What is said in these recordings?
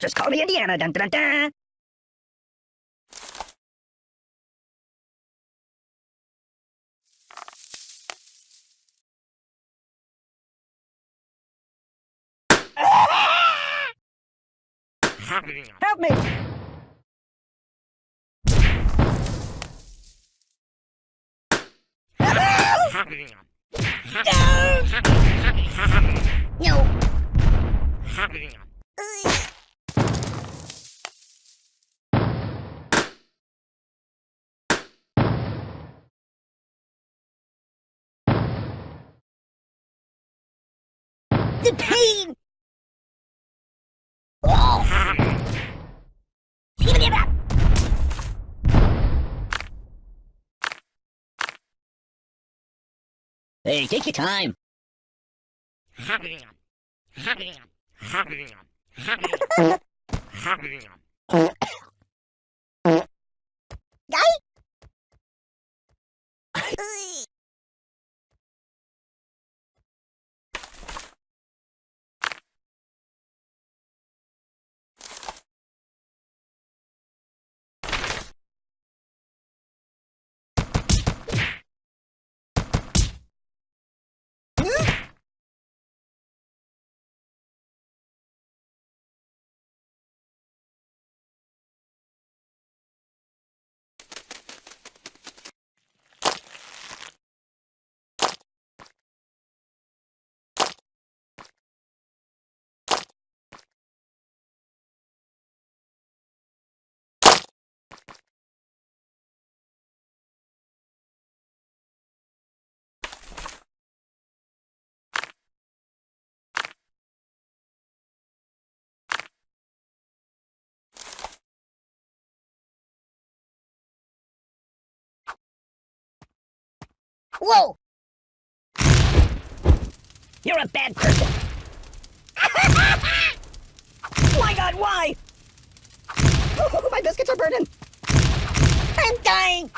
Just call me Indiana. Dun dun dun. Help me! No. The pain! Give it up! Hey, take your time. Guy? Whoa! You're a bad person. My God, why? my biscuits are burning. I'm dying!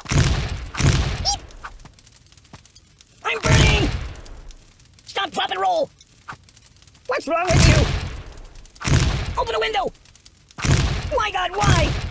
I'm burning. Stop, drop, and roll. What's wrong with you? Open a window. My God, why?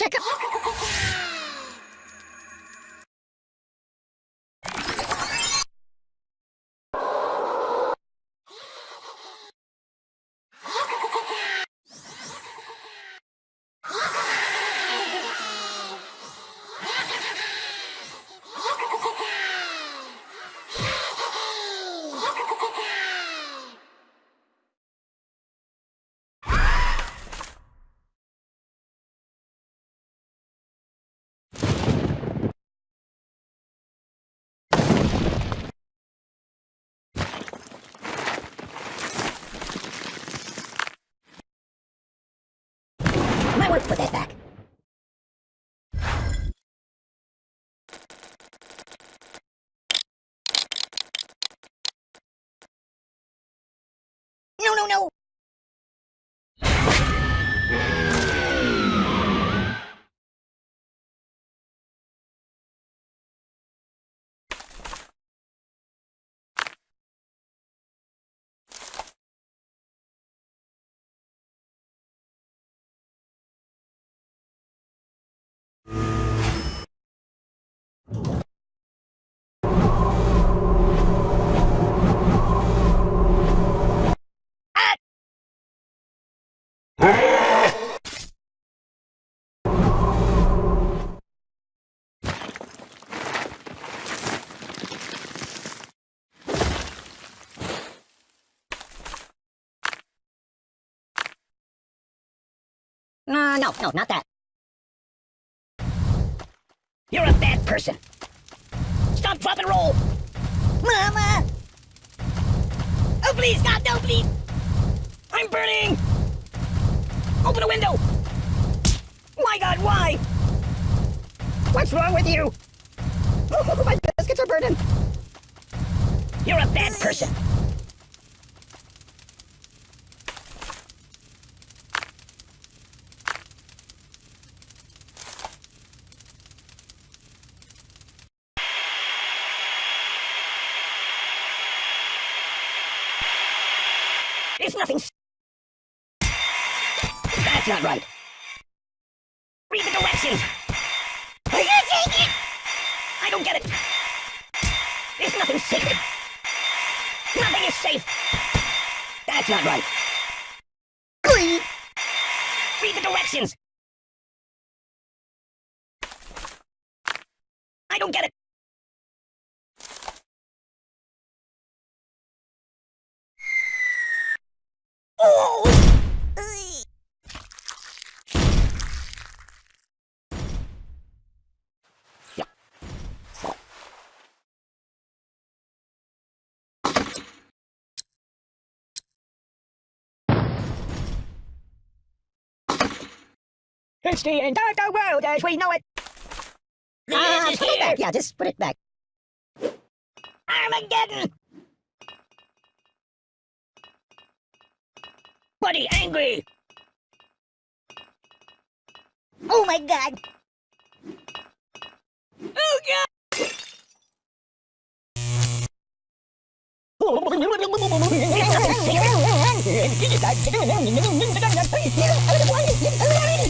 Check out. Put that back. No, no, no! Uh, no, no, not that. You're a bad person. Stop, drop, and roll. Mama! Oh, please, God, no, please. I'm burning. Open a window. My god, why? What's wrong with you? Oh, my biscuits are burning. You're a bad person. Nothing. That's not right. Read the directions. I can't take it. I don't get it. It's nothing sacred. Nothing is safe. That's not right. Glee. Read the directions. I don't get it. Oh! It's the end of the world as we know it. Ah, put it back. Yeah, just put it back. Armageddon! Buddy angry! Oh my god. Oh god!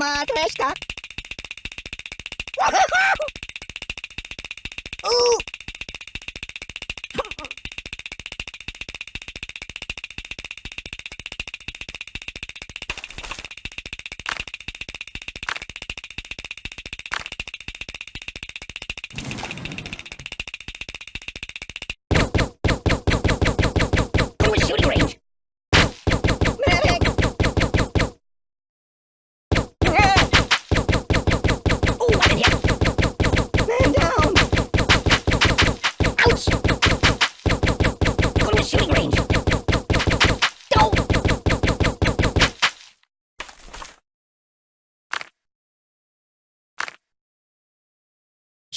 Matryoshka. Ooh. Go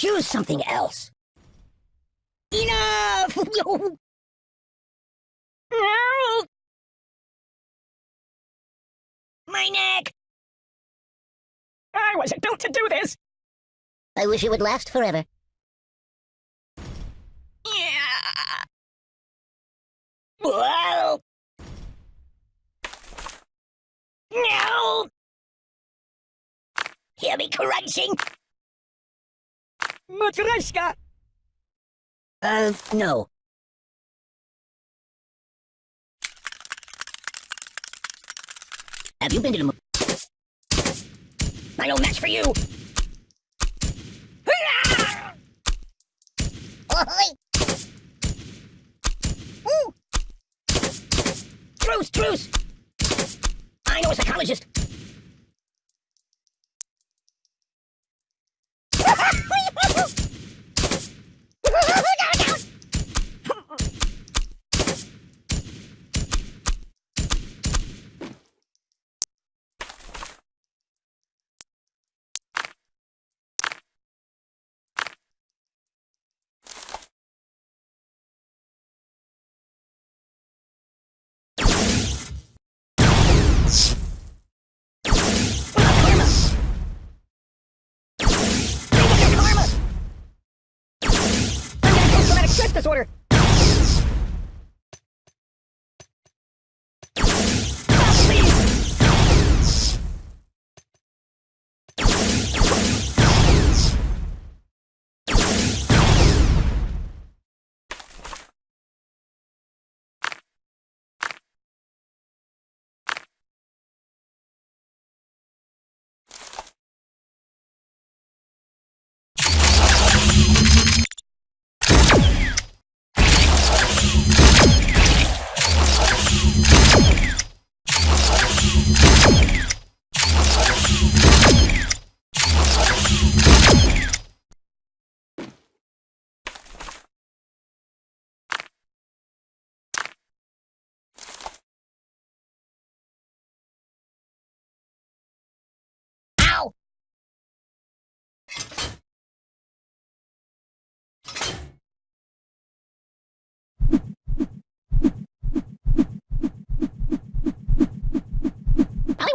Choose something else. Enough! No! My neck! I wasn't built to do this! I wish it would last forever. Yeah. Whoa! No! Hear me crunching? Matryoshka! Uh, no. Have you been to the I no match for you! Truce, truce! I know a psychologist. Disorder.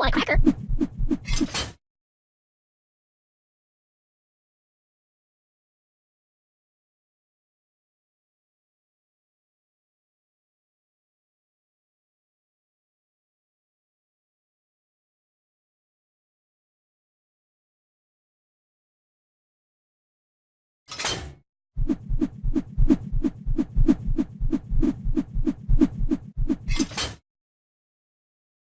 like cracker.